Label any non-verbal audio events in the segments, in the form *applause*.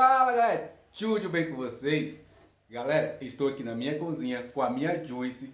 Fala galera, tudo bem com vocês? Galera, estou aqui na minha cozinha com a minha Juice,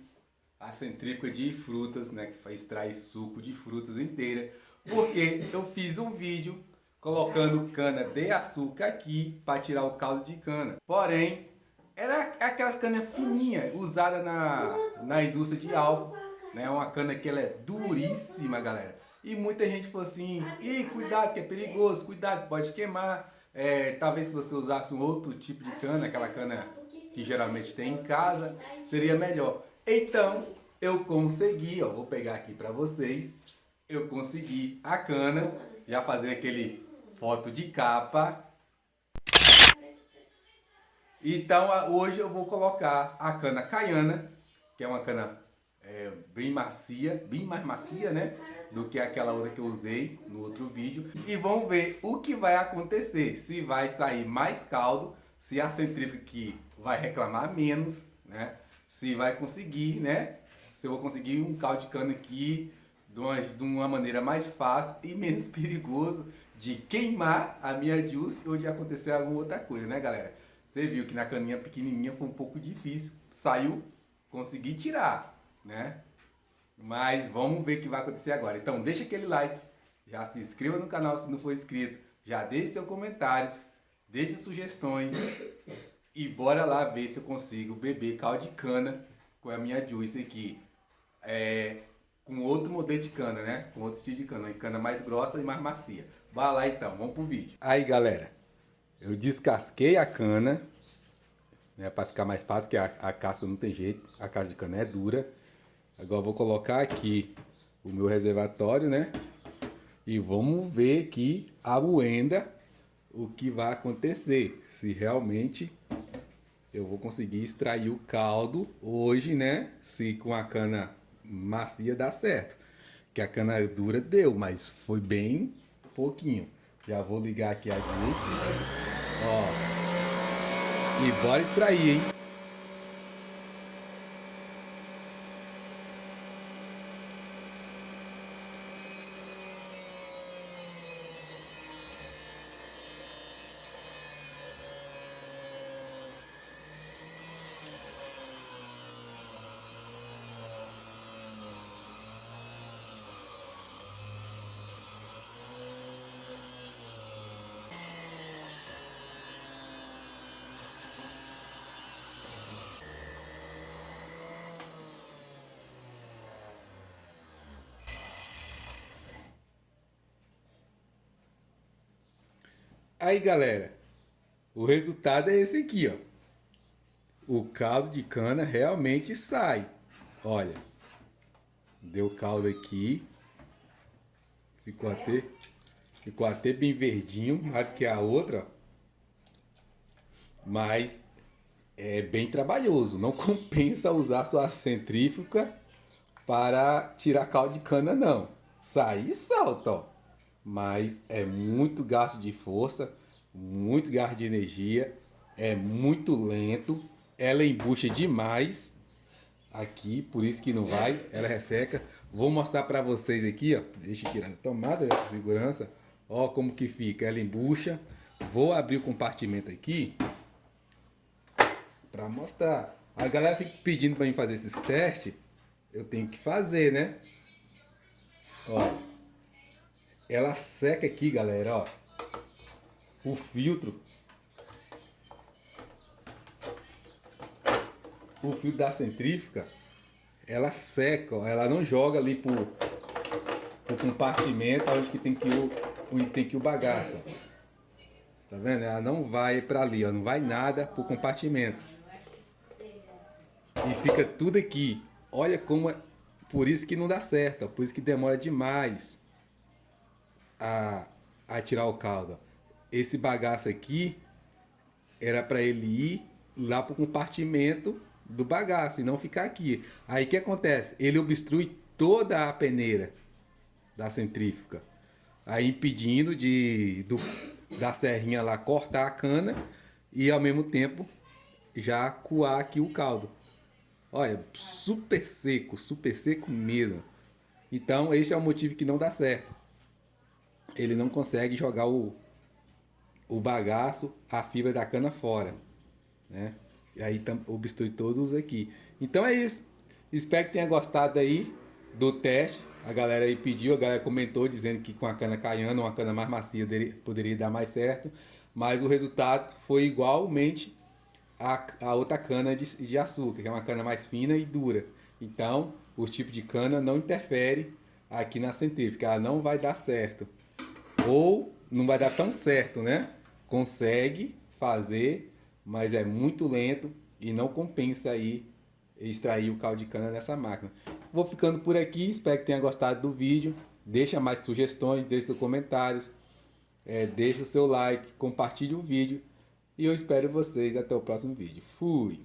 a centrífuga de frutas, né, que extrai suco de frutas inteira, porque eu fiz um vídeo colocando cana de açúcar aqui para tirar o caldo de cana. Porém, era aquelas canas fininhas usadas na, na indústria de álcool, né, uma cana que ela é duríssima, galera. E muita gente falou assim, Ih, cuidado que é perigoso, cuidado, pode queimar. É, talvez se você usasse um outro tipo de cana, aquela cana que geralmente tem em casa, seria melhor. Então, eu consegui, ó, vou pegar aqui para vocês, eu consegui a cana, já fazer aquele foto de capa. Então, hoje eu vou colocar a cana caiana, que é uma cana é, bem macia, bem mais macia, né? do que aquela outra que eu usei no outro vídeo. E vamos ver o que vai acontecer, se vai sair mais caldo, se a centrífuga aqui vai reclamar menos, né? Se vai conseguir, né? Se eu vou conseguir um caldo de cana aqui de uma, de uma maneira mais fácil e menos *laughs* perigoso de queimar a minha juice ou de acontecer alguma outra coisa, né galera? Você viu que na caninha pequenininha foi um pouco difícil, saiu, consegui tirar, né? Mas vamos ver o que vai acontecer agora. Então deixa aquele like, já se inscreva no canal se não for inscrito, já deixe seus comentários, deixe sugestões e bora lá ver se eu consigo beber caldo de cana com a minha juice aqui. É, com outro modelo de cana, né? Com outro estilo de cana, cana mais grossa e mais macia. Bora lá então, vamos pro vídeo. Aí galera, eu descasquei a cana, né? Para ficar mais fácil, que a, a casca não tem jeito, a casca de cana é dura. Agora vou colocar aqui o meu reservatório, né? E vamos ver aqui a moenda, o que vai acontecer. Se realmente eu vou conseguir extrair o caldo hoje, né? Se com a cana macia dá certo. Que a cana dura deu, mas foi bem pouquinho. Já vou ligar aqui a luz. Ó. E bora extrair, hein? Aí, galera, o resultado é esse aqui, ó. O caldo de cana realmente sai. Olha, deu caldo aqui. Ficou até, ficou até bem verdinho, mais do que a outra. Mas é bem trabalhoso. Não *laughs* compensa usar sua centrífuga para tirar caldo de cana, não. Sai e salta, ó mas é muito gasto de força, muito gasto de energia, é muito lento, ela embucha demais aqui, por isso que não vai, ela resseca. Vou mostrar para vocês aqui, ó, deixa eu tirar a tomada de segurança, ó como que fica, ela embucha. Vou abrir o compartimento aqui para mostrar. A galera fica pedindo para mim fazer esses testes, eu tenho que fazer, né? Ó, ela seca aqui, galera, ó. O filtro. O filtro da centrífuga, ela seca, ó. Ela não joga ali pro, pro compartimento onde que tem que o, onde tem que o bagaço. Tá vendo? Ela não vai para ali, ó. Não vai nada pro compartimento. E fica tudo aqui. Olha como é... Por isso que não dá certo, ó. Por isso que demora demais a, a tirar o caldo. Esse bagaço aqui era para ele ir lá para o compartimento do bagaço e não ficar aqui. Aí o que acontece? Ele obstrui toda a peneira da centrífuga, aí impedindo de do, da serrinha lá cortar a cana e ao mesmo tempo já coar aqui o caldo. Olha, super seco, super seco mesmo. Então esse é o motivo que não dá certo ele não consegue jogar o, o bagaço, a fibra da cana fora, né? E aí obstrui todos aqui. Então é isso. Espero que tenha gostado aí do teste. A galera aí pediu, a galera comentou dizendo que com a cana caiana, uma cana mais macia poderia dar mais certo. Mas o resultado foi igualmente a, a outra cana de, de açúcar, que é uma cana mais fina e dura. Então, o tipo de cana não interfere aqui na centrífuga, ela não vai dar certo. Ou não vai dar tão certo, né? Consegue fazer, mas é muito lento e não compensa aí extrair o caldo de cana dessa máquina. Vou ficando por aqui, espero que tenha gostado do vídeo. Deixa mais sugestões, deixe seus comentários, é, deixa o seu like, compartilhe o vídeo. E eu espero vocês até o próximo vídeo. Fui!